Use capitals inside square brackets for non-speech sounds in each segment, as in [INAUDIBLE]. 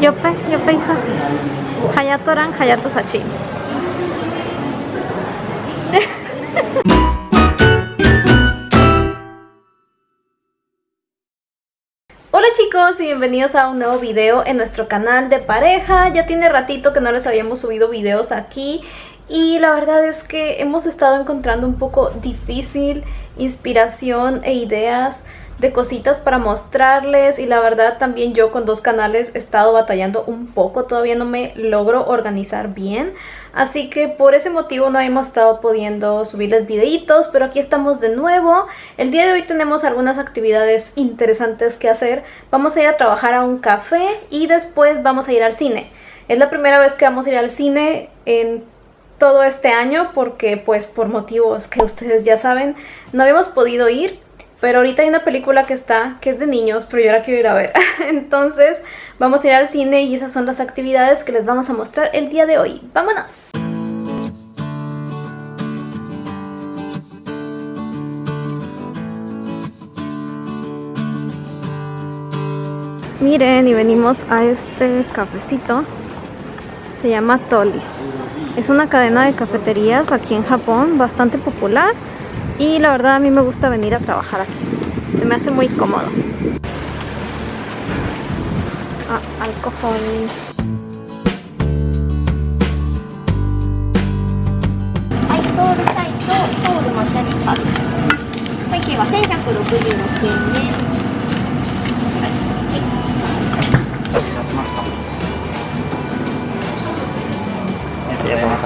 Yope, Yope Isa. Hayato Ran, Hayato Sachi. [LAUGHS] Hola chicos y bienvenidos a un nuevo video en nuestro canal de pareja. Ya tiene ratito que no les habíamos subido videos aquí y la verdad es que hemos estado encontrando un poco difícil inspiración e ideas de cositas para mostrarles y la verdad también yo con dos canales he estado batallando un poco, todavía no me logro organizar bien así que por ese motivo no hemos estado pudiendo subirles videitos pero aquí estamos de nuevo. El día de hoy tenemos algunas actividades interesantes que hacer. Vamos a ir a trabajar a un café y después vamos a ir al cine. Es la primera vez que vamos a ir al cine en todo este año porque pues por motivos que ustedes ya saben no habíamos podido ir pero ahorita hay una película que está, que es de niños, pero yo la quiero ir a ver. [LAUGHS] Entonces vamos a ir al cine y esas son las actividades que les vamos a mostrar el día de hoy. ¡Vámonos! Miren, y venimos a este cafecito. Se llama Tolis. Es una cadena de cafeterías aquí en Japón, bastante popular. Y la verdad a mí me gusta venir a trabajar aquí. Se me hace muy cómodo. Ah, alcohol.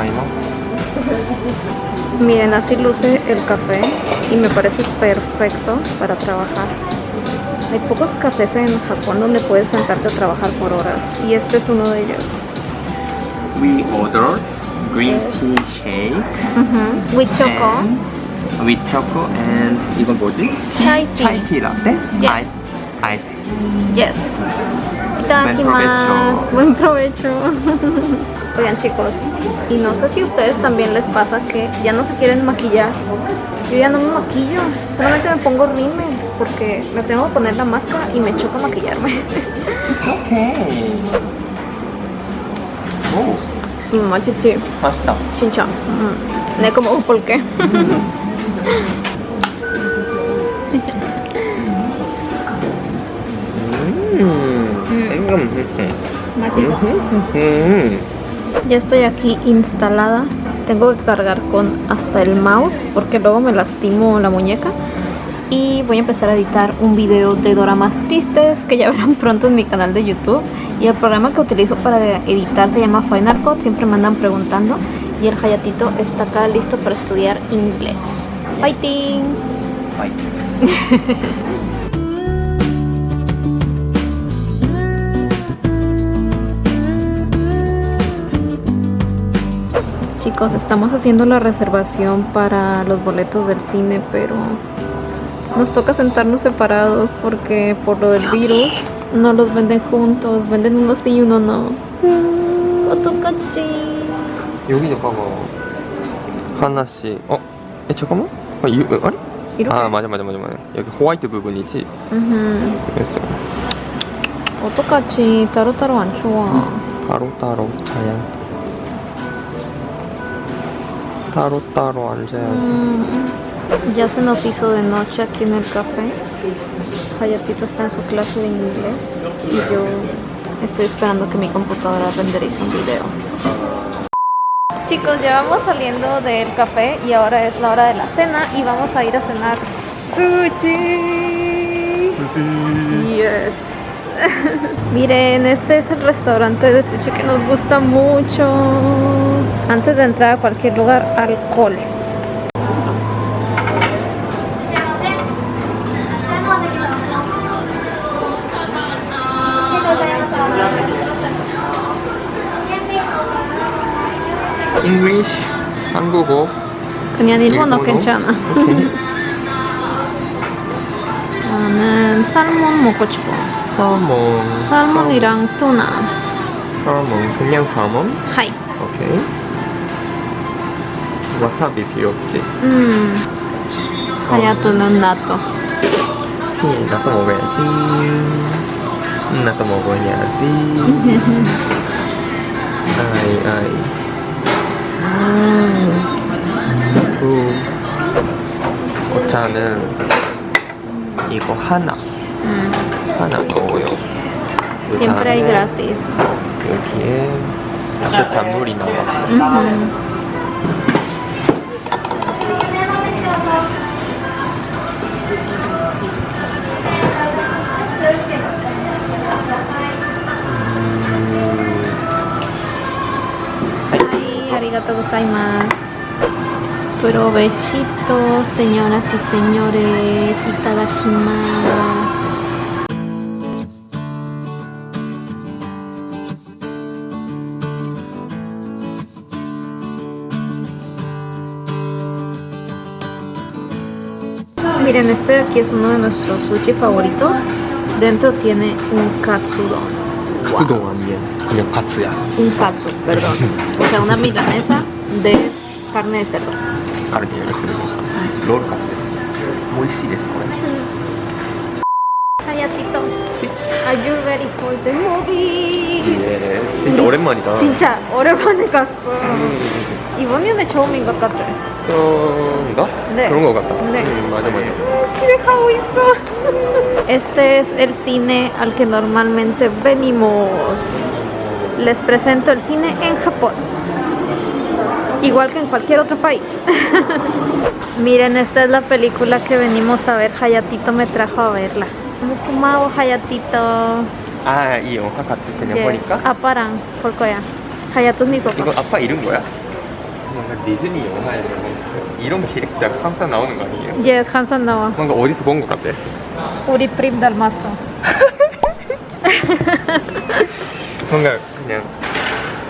はい、Miren, así luce el café y me parece perfecto para trabajar. Hay pocos cafés en Japón donde puedes sentarte a trabajar por horas y este es uno de ellos. We order green pues. tea shake uh -huh. with choco. With choco and 이건 뭐지? Chai tea. Chai tea latte. Yes. Ice. Ice. Yes. Buen provecho. Buen provecho. [LAUGHS] Oigan chicos, y no sé si a ustedes también les pasa que ya no se quieren maquillar. Yo ya no me maquillo, solamente me pongo rímel porque me tengo que poner la máscara y me choca maquillarme. Okay. Oh. Mm, machichi. Pasta. Chincha. Mm. Como, ¿por qué? [LAUGHS] Mm. Mm. Mm. Machizo. Mm-hmm. Mm-hmm. 음. Ya estoy aquí instalada. Tengo que cargar con hasta el mouse porque luego me lastimo la muñeca. Y voy a empezar a editar un video de doramas tristes que ya verán pronto en mi canal de YouTube. Y el programa que utilizo para editar se llama Final Cut. Siempre me andan preguntando. Y el Hayatito está acá listo para estudiar inglés. ¡Fighting! Bye. [LAUGHS] Chicos, estamos haciendo la reservación para los boletos del cine, pero nos toca sentarnos separados porque por lo del virus no los venden juntos, venden uno sí y uno no. 어떡하지? 여기도 봐봐. 하나씩. 어? 에 잠깐만. 아, 이, 아니? 이렇게? 아 맞아 맞아 맞아 맞아. 여기 호화이트 부분이지. 음흠. 그래서 어떡하지? 따로따로 안 좋아. 따로 따로 자야. 따로 따로 앉아야 돼. Mm, Ya se nos hizo de noche aquí en el café. Hayatito está en su clase de inglés y yo estoy esperando que mi computadora renderice un video. Chicos, ya vamos saliendo del café y ahora es la hora de la cena y vamos a ir a cenar sushi. Yes. [LAUGHS] Miren, este es el restaurante de sushi que nos gusta mucho. Antes de entrar a cualquier lugar, alcohol. English, 한국어. 그냥 일본어 일본어? 괜찮아. 나는 살몬 먹고 싶어. 살몬. 살몬이랑 투나. 살몬. 그냥 살몬? 하이. 오케이. 와사비 필요 없지. 음. 하야토는 나도. 그치, 나도 먹어야지. 나도 먹어야지. 아이 아이. 그 오차는 이거 하나 하나 넣어요. 그 Siempre hay 다음에 gratis. 여기에 따뜻한 물이 나와. Ujú. Arigato gozaimasu. Provechito, señoras y señores, itadakimasu. Miren, este de aquí es uno de nuestros sushi favoritos. Dentro tiene un katsudon. 카츠동 아니야. 그냥 카츠야. Un katsu, perdón. O sea, una milanesa de carne de cerdo. あれでやるするロールカツです。美味しいですこれ。 Hayatito, are you ready for the movies? 예, 진짜 오랜만이다. 진짜 오랜만에 갔어. 음, 이번에는 처음인 것 같아. 그런가? 네. 그런 거 같다. 네. 음, 맞아 맞아. 기대하고 있어. Este es el cine al que normalmente venimos. Les presento el cine en Japón. Igual que en cualquier otro país. [LAUGHS] Miren, esta es la película que venimos a ver. Hayatito me trajo a verla. Mukumao Hayatito. 아, 이 영화 같이 그냥 Yes. 보니까 아빠랑 볼 거야. 하야토 니 이거 papá. 아빠 이름 뭐야? 뭔가 디즈니 영화에 이런 캐릭터가 항상 나오는 거 아니에요? Yes, Hansan Nawa. 뭔가 어디서 본 것 같아. Uri Prim Dalmaso. 뭔가 그냥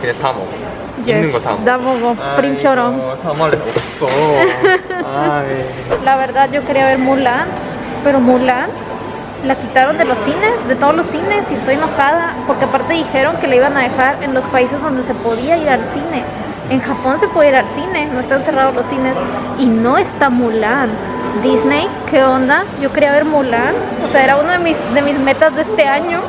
그냥 다 먹어. 있는 거 다 먹어. Da mogo, Prim처럼. 아이고, 다 말해 없어. 아이. La verdad yo quería ver Mulan, pero Mulan la quitaron de los cines, de todos los cines y estoy enojada porque aparte dijeron que la iban a dejar en los países donde se podía ir al cine. en Japón se puede ir al cine, no están cerrados los cines. Y no está Mulan. Disney, ¿qué onda? Yo quería ver Mulan. O sea, era una de mis, de mis metas de este año.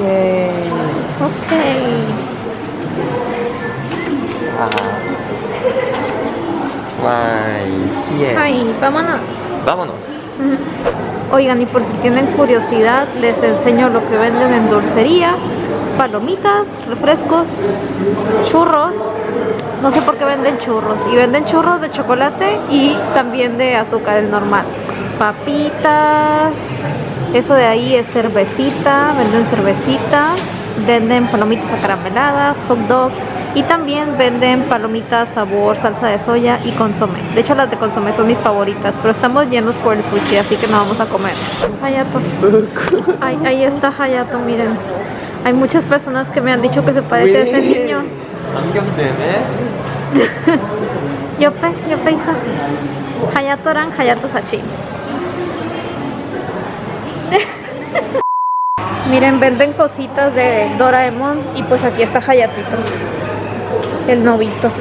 Yay. Ok. Wow. Wow. Ah. Yes. Ay, vámonos. Vámonos. Oigan, y por si tienen curiosidad, les enseño lo que venden en dulcería. Palomitas, refrescos, churros. No sé por qué venden churros. Y venden churros de chocolate y también de azúcar, el normal. Papitas. Eso de ahí es cervecita. Venden cervecita. Venden palomitas acarameladas, hot dog. Y también venden palomitas, sabor, salsa de soya y consomé. De hecho las de consomé son mis favoritas, pero estamos llenos por el sushi, así que no vamos a comer. Hayato. [LAUGHS] Ahí está Hayato, miren. Hay muchas personas que me han dicho que se parece a ese niño. [LAUGHS] Yope, Yope Isa. Hayato Ran, Hayato Sachi. [LAUGHS] Miren, venden cositas de Doraemon y pues aquí está Hayatito. El novito.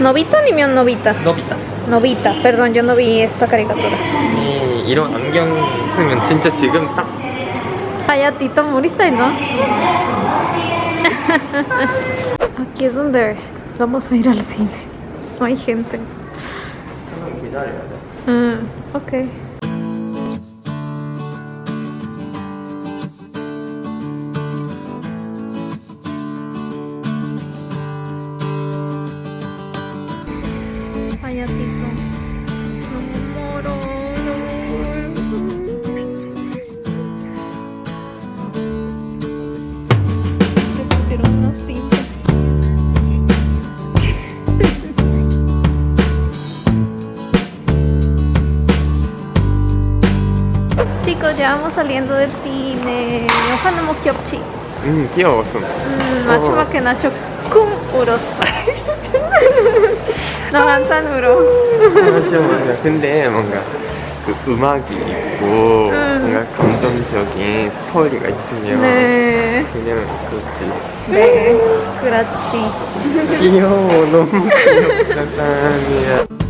¿Novito ni mi novita? 너비타. Novita, perdón, yo no vi esta caricatura. 이 이런 안경 쓰면 진짜 지금 딱 Hayatito moriste, ¿no? [LAUGHS] Aquí es donde vamos a ir al cine. No hay gente. 기다려야 돼. Ah, ok. Vamos saliendo del cine. Ojalá no kyopchi. 음 귀여웠어. 음, 마지막에 나cho 쿵 울었어. 나 한산 울어. 맞아 맞아. 근데 뭔가 그 음악이 있고 음. 뭔가 감동적인 스토리가 있으면 네. 그냥 그렇지. 네. 그렇지. 귀여워 너무 귀엽다.